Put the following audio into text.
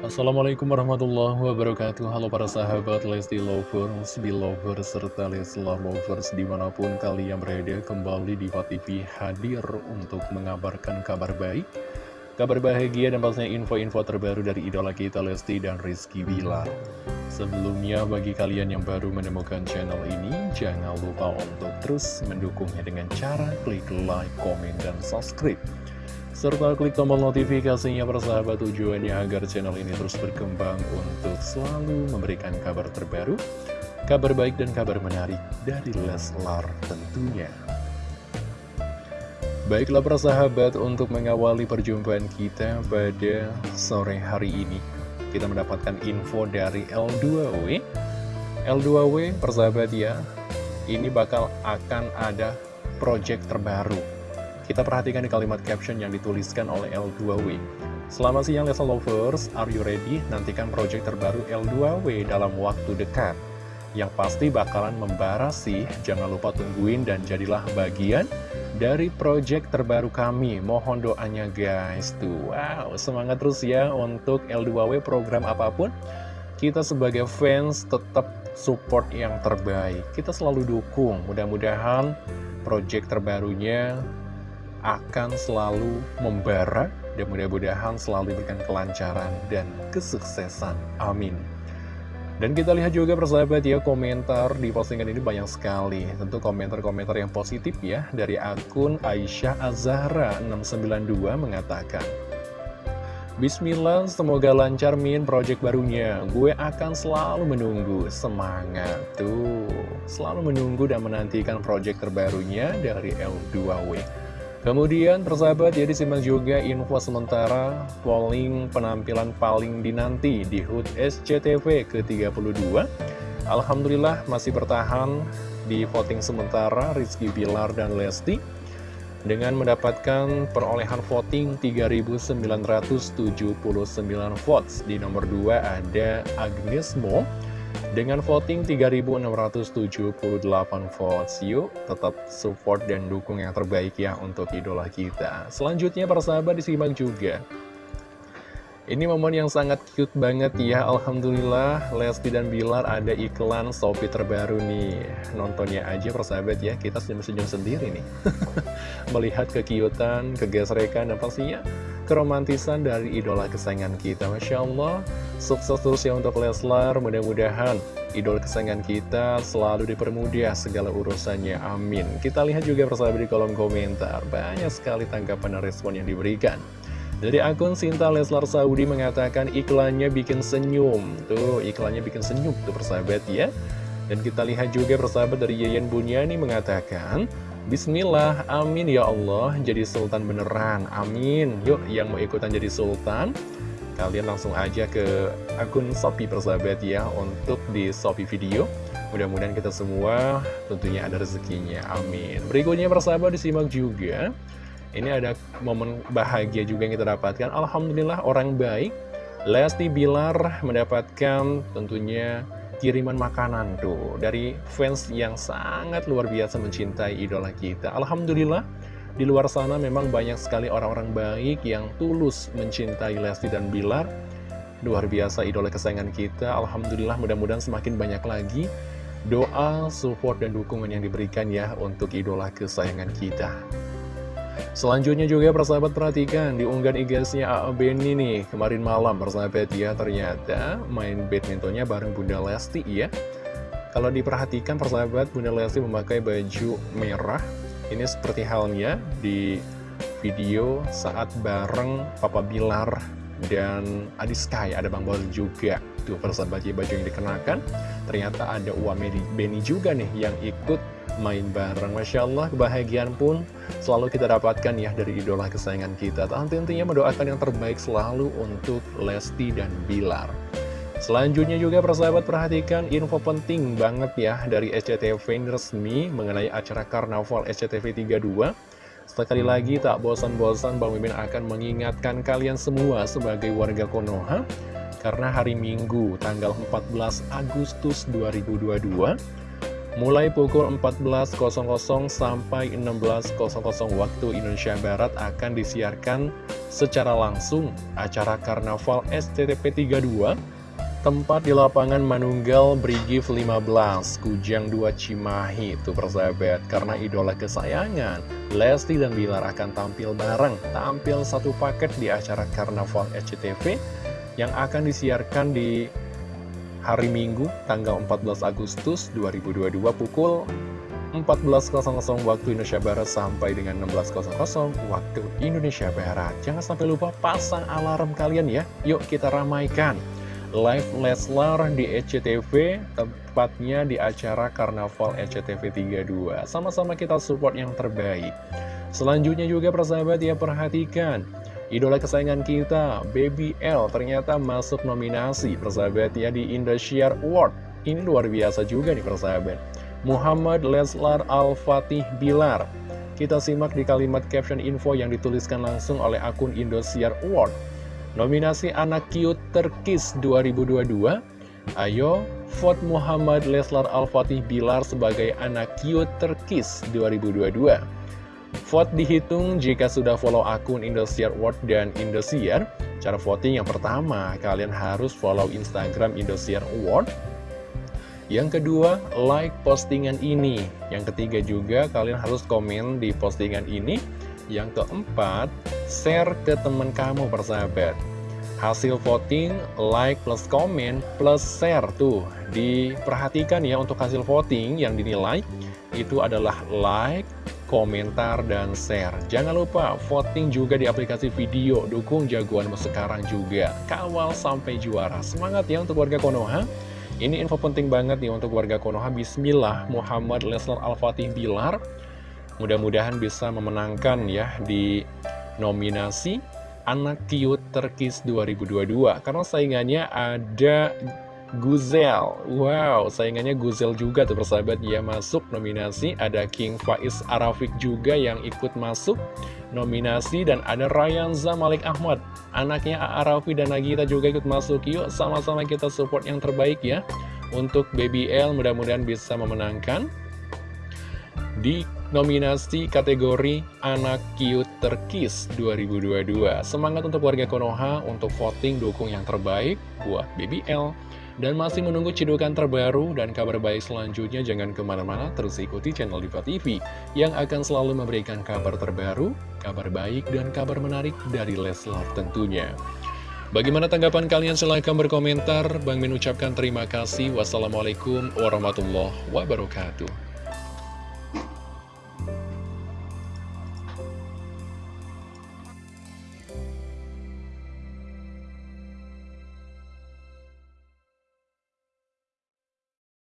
Assalamualaikum warahmatullahi wabarakatuh. Halo para sahabat Lesti Lovers, Belovers, serta Leslar Lovers di mana pun kalian berada kembali di TV hadir untuk mengabarkan kabar baik Kabar bahagia dan pastinya info-info terbaru dari idola kita Lesti dan Rizky Bilar. Sebelumnya bagi kalian yang baru menemukan channel ini Jangan lupa untuk terus mendukungnya dengan cara klik like, komen, dan subscribe serta klik tombol notifikasinya persahabat tujuannya agar channel ini terus berkembang untuk selalu memberikan kabar terbaru, kabar baik dan kabar menarik dari Leslar tentunya. Baiklah persahabat untuk mengawali perjumpaan kita pada sore hari ini Kita mendapatkan info dari L2W L2W persahabat ya Ini bakal akan ada project terbaru kita perhatikan di kalimat caption yang dituliskan oleh L2W. Selamat siang Lesson Lovers, are you ready? Nantikan project terbaru L2W dalam waktu dekat. Yang pasti bakalan membara sih, jangan lupa tungguin dan jadilah bagian dari project terbaru kami. Mohon doanya guys. Tuh, wow, semangat terus ya untuk L2W program apa pun. Kita sebagai fans tetap support yang terbaik. Kita selalu dukung. Mudah-mudahan project terbarunya akan selalu membara dan mudah-mudahan selalu diberikan kelancaran dan kesuksesan. Amin. Dan kita lihat juga persahabat ya komentar di postingan ini banyak sekali Tentu komentar-komentar yang positif ya Dari akun Aisyah Azahra 692 mengatakan Bismillah, semoga lancar min project barunya Gue akan selalu menunggu Semangat tuh Selalu menunggu dan menantikan project terbarunya dari L2W Kemudian persahabat ya disimak juga info sementara polling penampilan paling dinanti di HUT SCTV ke-32 Alhamdulillah masih bertahan di voting sementara Rizky Bilar dan Lesti dengan mendapatkan perolehan voting 3.979 votes. Di nomor 2 ada Agnes Mo dengan voting 3.678 votes, yuk tetap support dan dukung yang terbaik ya untuk idola kita. Selanjutnya para sahabat disimak juga. Ini momen yang sangat cute banget ya Alhamdulillah Lesti dan Bilar ada iklan Shopee terbaru nih Nontonnya aja persahabat ya Kita senyum-senyum sendiri nih Melihat kekiutan, kegesrekan dan pastinya keromantisan dari idola kesayangan kita. Masya Allah Sukses terus ya untuk Leslar. Mudah-mudahan idola kesayangan kita selalu dipermudah segala urusannya. Amin. Kita lihat juga persahabat di kolom komentar. Banyak sekali tanggapan dan respon yang diberikan. Dari akun Sinta Leslar Saudi mengatakan iklannya bikin senyum. Tuh, iklannya bikin senyum tuh persahabat ya. Dan kita lihat juga persahabat dari Yayan Bunyani mengatakan, Bismillah, amin ya Allah, jadi sultan beneran, amin. Yuk, yang mau ikutan jadi sultan, kalian langsung aja ke akun Shopee persahabat ya, untuk di Shopee video. Mudah-mudahan kita semua tentunya ada rezekinya, amin. Berikutnya persahabat disimak juga. Ini ada momen bahagia juga yang kita dapatkan. Alhamdulillah orang baik. Lesti Bilar mendapatkan tentunya kiriman makanan tuh dari fans yang sangat luar biasa mencintai idola kita. Alhamdulillah di luar sana memang banyak sekali orang-orang baik yang tulus mencintai Lesti dan Bilar. Luar biasa idola kesayangan kita. Alhamdulillah mudah-mudahan semakin banyak lagi doa, support, dan dukungan yang diberikan ya untuk idola kesayangan kita. Selanjutnya juga persahabat perhatikan di unggahan IG-nya A.A. Benny nih kemarin malam persahabat ya ternyata main badmintonnya bareng Bunda Lesti ya. Kalau diperhatikan persahabat Bunda Lesti memakai baju merah ini seperti halnya di video saat bareng Papa Bilar dan Adi Sky ada Bang Bol juga tuh persahabat ya baju yang dikenakan ternyata ada Uwa Benny juga nih yang ikut main bareng. Masya Allah kebahagiaan pun selalu kita dapatkan ya dari idola kesayangan kita. Tentunya mendoakan yang terbaik selalu untuk Lesti dan Bilar. Selanjutnya juga persahabat perhatikan info penting banget ya dari SCTV resmi mengenai acara Karnaval SCTV 32 Sekali lagi tak bosan-bosan Bang Mimin akan mengingatkan kalian semua sebagai warga Konoha Karena hari Minggu tanggal 14 Agustus 2022 Mulai pukul 14.00 sampai 16.00 waktu Indonesia Barat akan disiarkan secara langsung acara Karnaval STTP 32 tempat di lapangan Manunggal Brigif 15 Kujang 2 Cimahi. Itu persahabat karena idola kesayangan Lesti dan Bilar akan tampil bareng. Tampil satu paket di acara Karnaval SCTV yang akan disiarkan di hari Minggu tanggal 14 Agustus 2022 pukul 14.00 waktu Indonesia Barat sampai dengan 16.00 waktu Indonesia Barat. Jangan sampai lupa pasang alarm kalian ya. Yuk kita ramaikan live Leslar di ECTV, tepatnya di acara Karnaval ECTV 32. Sama-sama kita support yang terbaik. Selanjutnya juga persahabat ya perhatikan. Idola kesayangan kita, Baby L, ternyata masuk nominasi persahabat ya di Indosiar Award. Ini luar biasa juga nih persahabat. Muhammad Leslar Al-Fatih Bilar. Kita simak di kalimat caption info yang dituliskan langsung oleh akun Indosiar Award. Nominasi Anak Cute Terkis 2022. Ayo, vote Muhammad Leslar Al-Fatih Bilar sebagai Anak Cute Terkis 2022. Vote dihitung jika sudah follow akun Indosiar Award dan Indosiar. Cara voting yang pertama, kalian harus follow Instagram Indosiar Award yang kedua, like postingan ini. Yang ketiga juga, kalian harus komen di postingan ini. Yang keempat, share ke teman kamu persahabat. Hasil voting, like plus komen plus share tuh. Diperhatikan ya untuk hasil voting yang dinilai, itu adalah like, komentar, dan share. Jangan lupa voting juga di aplikasi video, dukung jagoanmu sekarang juga. Kawal sampai juara. Semangat ya untuk warga Konoha. Ini info penting banget nih untuk warga Konoha Bismillah Muhammad Leslar Al-Fatih Bilar Mudah-mudahan bisa memenangkan ya di nominasi Anak Cute Terkis 2022 Karena saingannya ada Guzel. Wow, saingannya Guzel juga tuh persahabat. Ya masuk nominasi. Ada King Faiz Arafik juga yang ikut masuk nominasi. Dan ada Ryan Zamalik Ahmad. Anaknya Arafi dan Nagita juga ikut masuk. Yuk sama-sama kita support yang terbaik ya. Untuk Baby L mudah-mudahan bisa memenangkan. Di nominasi kategori Anak Cute Terkis 2022 Semangat untuk warga Konoha untuk voting dukung yang terbaik buat Baby L dan masih menunggu cidukan terbaru dan kabar baik selanjutnya, jangan ke mana-mana, terus ikuti channel Diva TV yang akan selalu memberikan kabar terbaru, kabar baik, dan kabar menarik dari Leslar tentunya. Bagaimana tanggapan kalian? Silahkan berkomentar. Bang Min ucapkan terima kasih. Wassalamualaikum warahmatullahi wabarakatuh.